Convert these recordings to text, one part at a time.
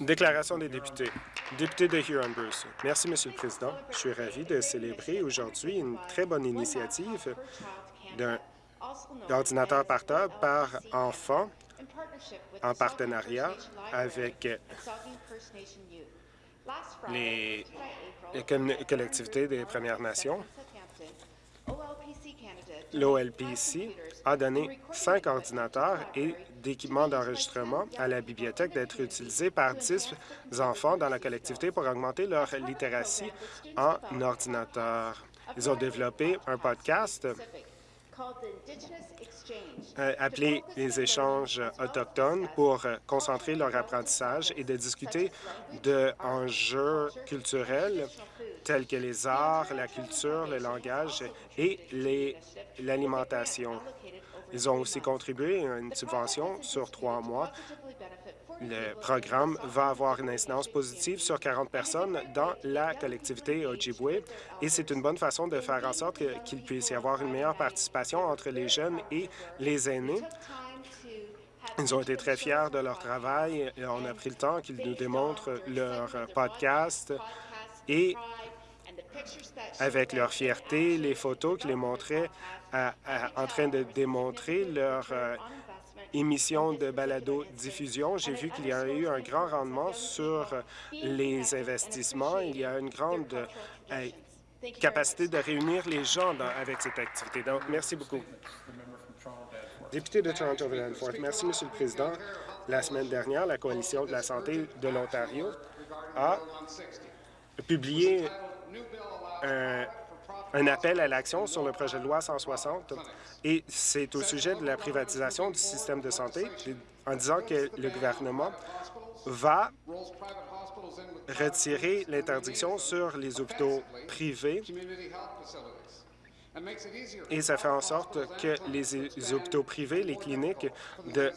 Déclaration des députés. Député de Huron-Bruce. Merci, Monsieur le Président. Je suis ravi de célébrer aujourd'hui une très bonne initiative d'un ordinateur portable par enfant en partenariat avec les, collectivités des Premières Nations. L'OLPC a donné cinq ordinateurs et d'équipements d'enregistrement à la bibliothèque d'être utilisés par dix enfants dans la collectivité pour augmenter leur littératie en ordinateur. Ils ont développé un podcast euh, appelé les échanges autochtones pour concentrer leur apprentissage et de discuter d'enjeux culturels tels que les arts, la culture, le langage et l'alimentation. Ils ont aussi contribué à une subvention sur trois mois le programme va avoir une incidence positive sur 40 personnes dans la collectivité Ojibwe et c'est une bonne façon de faire en sorte qu'il puisse y avoir une meilleure participation entre les jeunes et les aînés. Ils ont été très fiers de leur travail on a pris le temps qu'ils nous démontrent leur podcast et avec leur fierté, les photos qu'ils montraient en train de démontrer leur euh, émission de balado-diffusion, j'ai vu qu'il y a eu un grand rendement sur les investissements. Il y a une grande euh, capacité de réunir les gens avec cette activité. Donc, merci beaucoup. Député de toronto Danforth, merci, Monsieur le Président. La semaine dernière, la Coalition de la santé de l'Ontario a publié un appel à l'action sur le projet de loi 160 et c'est au sujet de la privatisation du système de santé en disant que le gouvernement va retirer l'interdiction sur les hôpitaux privés et ça fait en sorte que les hôpitaux privés, les cliniques, de,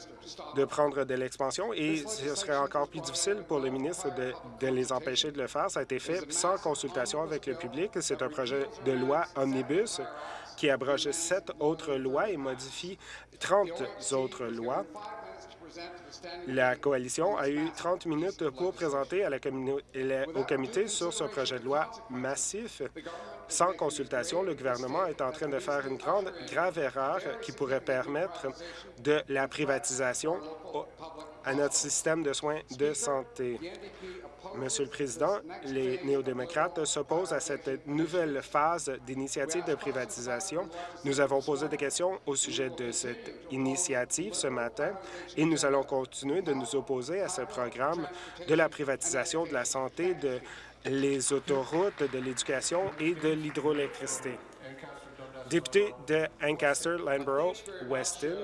de prendre de l'expansion et ce serait encore plus difficile pour le ministre de, de les empêcher de le faire. Ça a été fait sans consultation avec le public. C'est un projet de loi omnibus qui abroge sept autres lois et modifie 30 autres lois. La coalition a eu 30 minutes pour présenter au comité sur ce projet de loi massif. Sans consultation, le gouvernement est en train de faire une grande, grave erreur qui pourrait permettre de la privatisation à notre système de soins de santé. Monsieur le Président, les néo-démocrates s'opposent à cette nouvelle phase d'initiative de privatisation. Nous avons posé des questions au sujet de cette initiative ce matin et nous allons continuer de nous opposer à ce programme de la privatisation de la santé, de les autoroutes, de l'éducation et de l'hydroélectricité. Député de Ancaster, Landborough, Weston.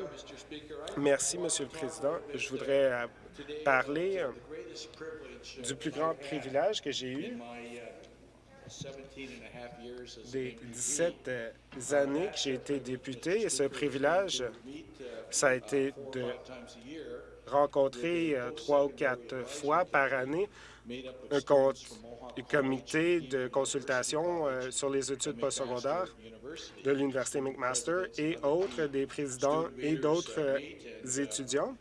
Merci, Monsieur le Président. Je voudrais euh, parler euh, du plus grand privilège que j'ai eu des 17 euh, années que j'ai été député. Et ce privilège, ça a été de rencontrer trois ou quatre fois par année un comité de consultation sur les études postsecondaires de l'Université McMaster et autres des présidents et d'autres euh, étudiants.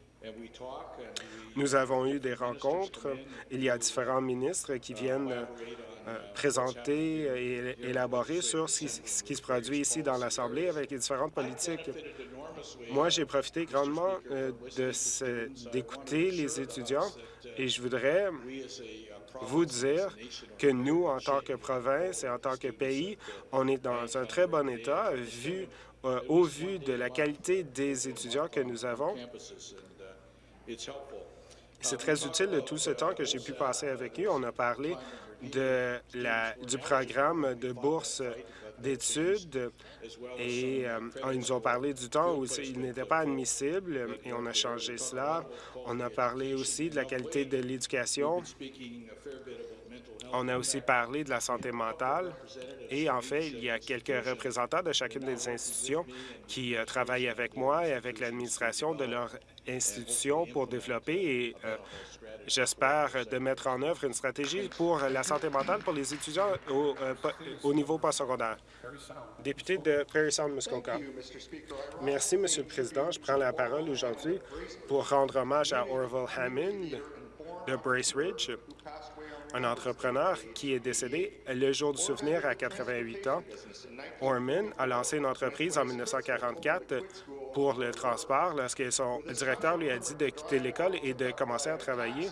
Nous avons eu des rencontres. Il y a différents ministres qui viennent euh, présenter et élaborer sur ce qui se produit ici dans l'Assemblée avec les différentes politiques. Moi, j'ai profité grandement d'écouter les étudiants et je voudrais vous dire que nous, en tant que province et en tant que pays, on est dans un très bon état vu, euh, au vu de la qualité des étudiants que nous avons. C'est très utile de tout ce temps que j'ai pu passer avec eux. On a parlé de la, du programme de bourse d'études et euh, ils nous ont parlé du temps où il n'était pas admissible et on a changé cela. On a parlé aussi de la qualité de l'éducation On a aussi parlé de la santé mentale et en fait, il y a quelques représentants de chacune des institutions qui euh, travaillent avec moi et avec l'administration de leur institution pour développer et euh, j'espère de mettre en œuvre une stratégie pour la santé mentale pour les étudiants au, euh, au niveau postsecondaire. Député de Prairie Sound, Muskoka. Merci, Monsieur le Président. Je prends la parole aujourd'hui pour rendre hommage à Orville Hammond de Brace Ridge, un entrepreneur qui est décédé le jour du souvenir à 88 ans. Orman a lancé une entreprise en 1944 pour le transport lorsque son directeur lui a dit de quitter l'école et de commencer à travailler.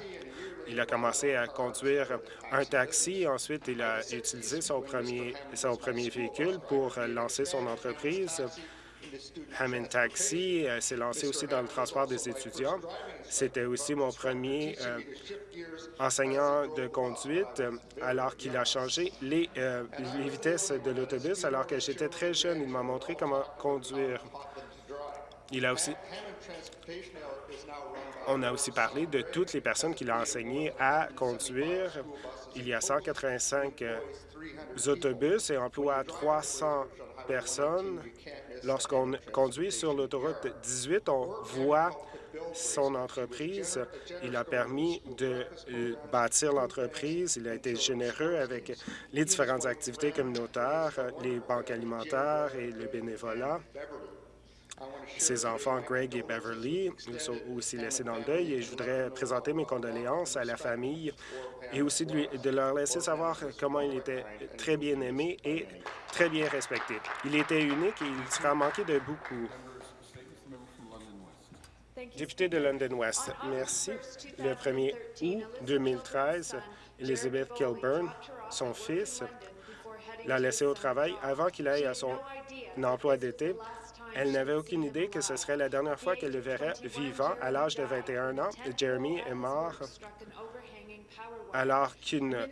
Il a commencé à conduire un taxi. Ensuite, il a utilisé son premier, son premier véhicule pour lancer son entreprise. Hammond Taxi euh, s'est lancé aussi dans le transport des étudiants. C'était aussi mon premier euh, enseignant de conduite euh, alors qu'il a changé les, les vitesses de l'autobus alors que j'étais très jeune. Il m'a montré comment conduire. Il a aussi... On a aussi parlé de toutes les personnes qu'il a enseigné à conduire. Il y a 185 autobus et emploie 300 personnes. Lorsqu'on conduit sur l'autoroute 18, on voit son entreprise. Il a permis de euh, bâtir l'entreprise. Il a été généreux avec les différentes activités communautaires, les banques alimentaires et le bénévolat. Ses enfants, Greg et Beverly, sont aussi laissés dans le deuil et je voudrais présenter mes condoléances à la famille et aussi de, leur laisser savoir comment il était très bien aimé et très bien respecté. Il était unique et il sera manqué de beaucoup. Député de London West, merci. Le 1er août 2013, Elizabeth Kilburn, son fils, l'a laissé au travail avant qu'il aille à son emploi d'été elle n'avait aucune idée que ce serait la dernière fois qu'elle le verrait vivant à l'âge de 21 ans. Jeremy est mort alors qu'il euh,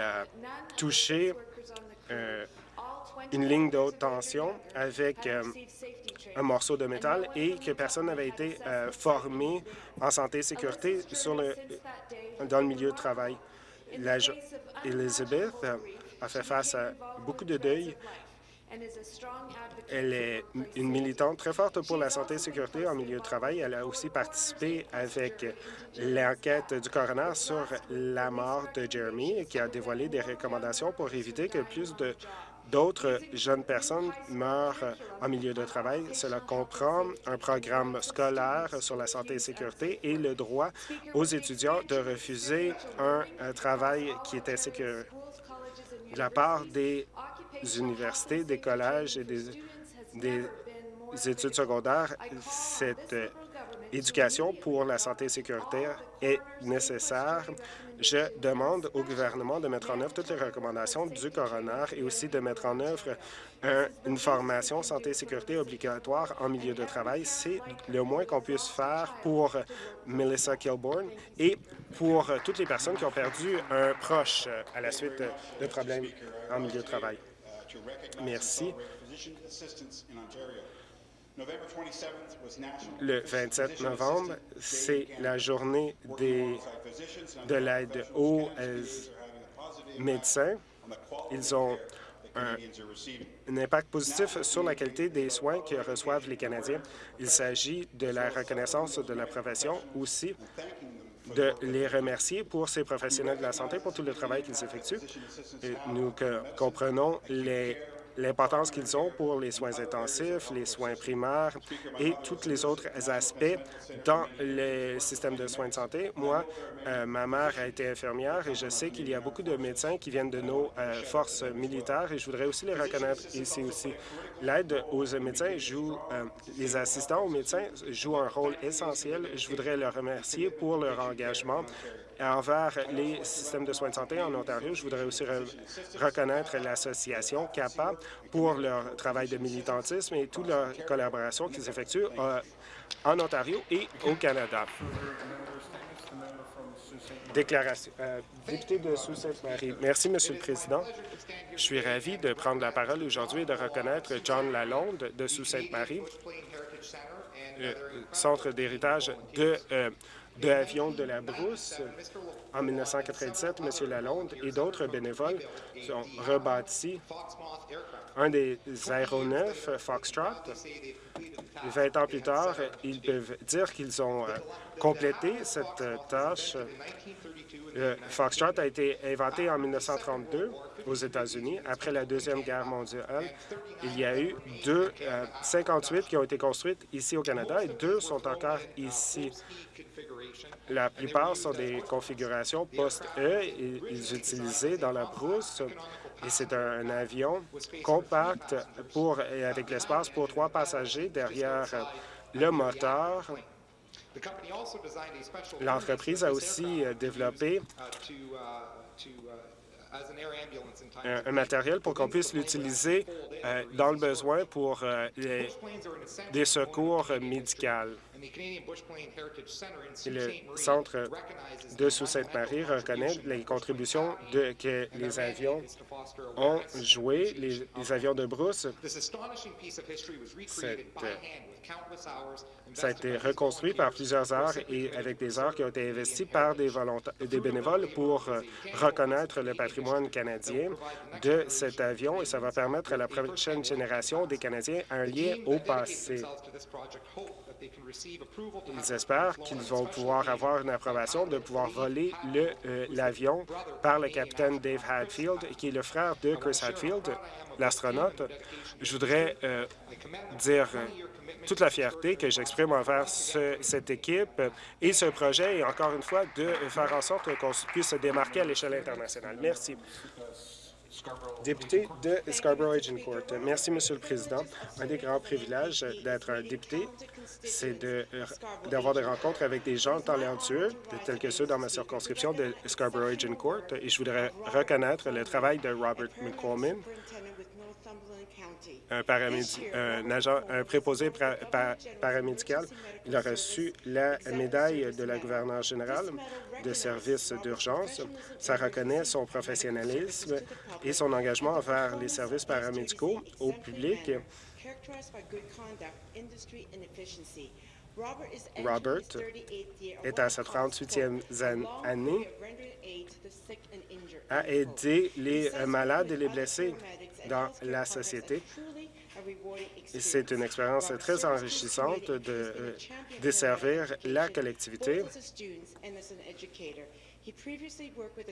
a touché euh, une ligne de haute tension avec euh, un morceau de métal et que personne n'avait été formé en santé et sécurité dans le milieu de travail. Elizabeth a fait face à beaucoup de deuil elle est une militante très forte pour la santé et sécurité en milieu de travail. Elle a aussi participé avec l'enquête du coroner sur la mort de Jeremy, qui a dévoilé des recommandations pour éviter que plus de d'autres jeunes personnes meurent en milieu de travail. Cela comprend un programme scolaire sur la santé et sécurité et le droit aux étudiants de refuser un, travail qui était sécure. De la part des universités, des collèges et des, études secondaires, cette euh, éducation pour la santé et sécurité est nécessaire. Je demande au gouvernement de mettre en œuvre toutes les recommandations du coroner et aussi de mettre en œuvre une formation santé et sécurité obligatoire en milieu de travail. C'est le moins qu'on puisse faire pour Melissa Kilbourne et pour toutes les personnes qui ont perdu un proche à la suite de problèmes en milieu de travail. Merci. Le 27 novembre, c'est la journée des, de l'aide aux euh, médecins. Ils ont un, un, impact positif sur la qualité des soins que reçoivent les Canadiens. Il s'agit de la reconnaissance de la profession aussi de les remercier pour ces professionnels de la santé pour tout le travail qu'ils effectuent. nous comprenons les l'importance qu'ils ont pour les soins intensifs, les soins primaires et tous les autres aspects dans le système de soins de santé. Moi, euh, ma mère a été infirmière et je sais qu'il y a beaucoup de médecins qui viennent de nos euh, forces militaires et je voudrais aussi les reconnaître ici aussi. L'aide aux médecins joue, euh, les assistants aux médecins jouent un rôle essentiel. Je voudrais leur remercier pour leur engagement envers les systèmes de soins de santé en Ontario. Je voudrais aussi reconnaître l'association CAPA pour leur travail de militantisme et toute leur collaboration qu'ils effectuent euh, en Ontario et au Canada. Déclaration. Euh, député de Sault-Sainte-Marie. Merci, Monsieur le Président. Je suis ravi de prendre la parole aujourd'hui et de reconnaître John Lalonde de Sault-Sainte-Marie, euh, Centre d'héritage de d'avions de la brousse. En 1997, M. Lalonde et d'autres bénévoles ont rebâti un des aéronefs Foxtrot. 20 ans plus tard, ils peuvent dire qu'ils ont euh, complété cette euh, tâche. Le Foxtrot a été inventé en 1932 aux États-Unis. Après la Deuxième Guerre mondiale, il y a eu deux, 58 euh, qui ont été construites ici au Canada et deux sont encore ici. La plupart sont des configurations post-E. Ils utilisaient dans la brousse et c'est un, avion compact pour, et avec l'espace pour trois passagers derrière le moteur. L'entreprise a aussi développé un, matériel pour qu'on puisse l'utiliser euh, dans le besoin pour euh, les, des secours médicaux. Le Centre de Sault-Sainte-Marie reconnaît les contributions de, que les avions ont jouées, les, avions de brousse. Ça a été reconstruit par plusieurs heures et avec des heures qui ont été investies par des, des bénévoles pour euh, reconnaître le patrimoine canadien de cet avion et ça va permettre à la prochaine génération des Canadiens un lien au passé. Ils espèrent qu'ils vont pouvoir avoir une approbation de pouvoir voler euh, l'avion par le capitaine Dave Hadfield, qui est le frère de Chris Hadfield, l'astronaute. Je voudrais euh, dire toute la fierté que j'exprime envers cette équipe et ce projet, et encore une fois, de faire en sorte qu'on puisse se démarquer à l'échelle internationale. Merci. Député de Scarborough-Agincourt. Merci, Monsieur le Président. Un des grands privilèges d'être député, c'est d'avoir des rencontres avec des gens talentueux, tels que ceux dans ma circonscription de Scarborough-Agincourt, et je voudrais reconnaître le travail de Robert McCormick, un, agent, un préposé paramédical. Il a reçu la médaille de la gouverneure générale de services d'urgence. Ça reconnaît son professionnalisme et son engagement envers les services paramédicaux au public. Robert est à sa 38e année, a aidé les malades et les blessés dans la société. C'est une expérience très enrichissante de euh, desservir la collectivité.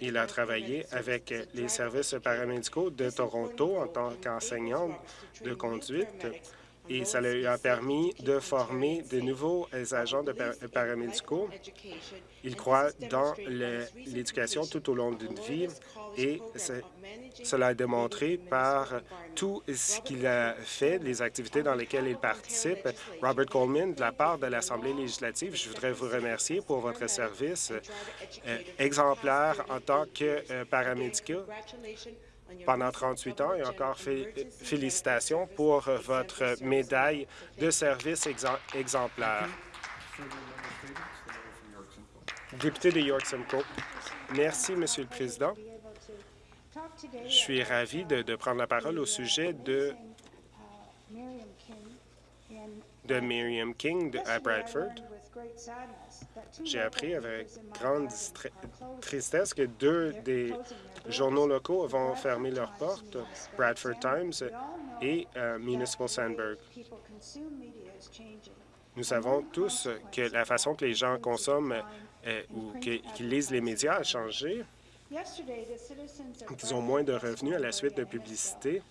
Il a travaillé avec les services paramédicaux de Toronto en tant qu'enseignant de conduite et ça lui a permis de former de nouveaux agents de paramédicaux. Il croit dans l'éducation tout au long d'une vie et cela est démontré par tout ce qu'il a fait, les activités dans lesquelles il participe. Robert Coleman, de la part de l'Assemblée législative, je voudrais vous remercier pour votre service euh, exemplaire en tant que euh, paramédical pendant 38 ans et encore félicitations pour votre médaille de service exemplaire. Député de York Simcoe. Merci, Monsieur le Président. Je suis ravi de, prendre la parole au sujet de, de Miriam King à Bradford. J'ai appris avec grande tristesse que deux des journaux locaux vont fermer leurs portes, Bradford Times et euh, Municipal Sandburg. Nous savons tous que la façon que les gens consomment euh, ou qu'ils lisent les médias a changé. Ils ont moins de revenus à la suite de publicité.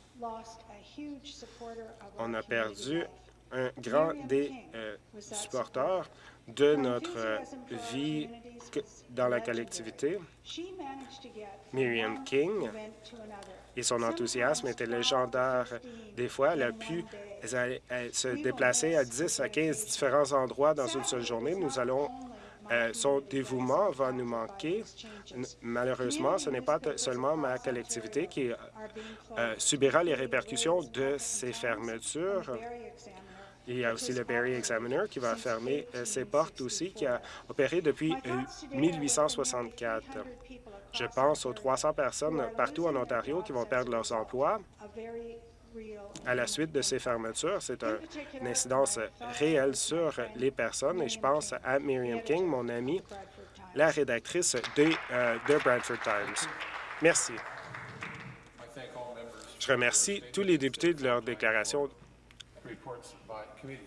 On a perdu un grand des euh, supporters de notre vie dans la collectivité. Miriam King et son enthousiasme était légendaire. Des fois, elle a pu se déplacer à 10 à 15 différents endroits dans une seule journée. Nous allons euh, son dévouement va nous manquer. Malheureusement, ce n'est pas seulement ma collectivité qui euh, subira les répercussions de ces fermetures. Il y a aussi le Barry Examiner qui va fermer euh, ses portes aussi, qui a opéré depuis 1864. Je pense aux 300 personnes partout en Ontario qui vont perdre leurs emplois à la suite de ces fermetures. C'est un, une incidence réelle sur les personnes et je pense à Miriam King, mon amie, la rédactrice de, euh, de Bradford Times. Merci. Je remercie tous les députés de leur déclaration reports by committees.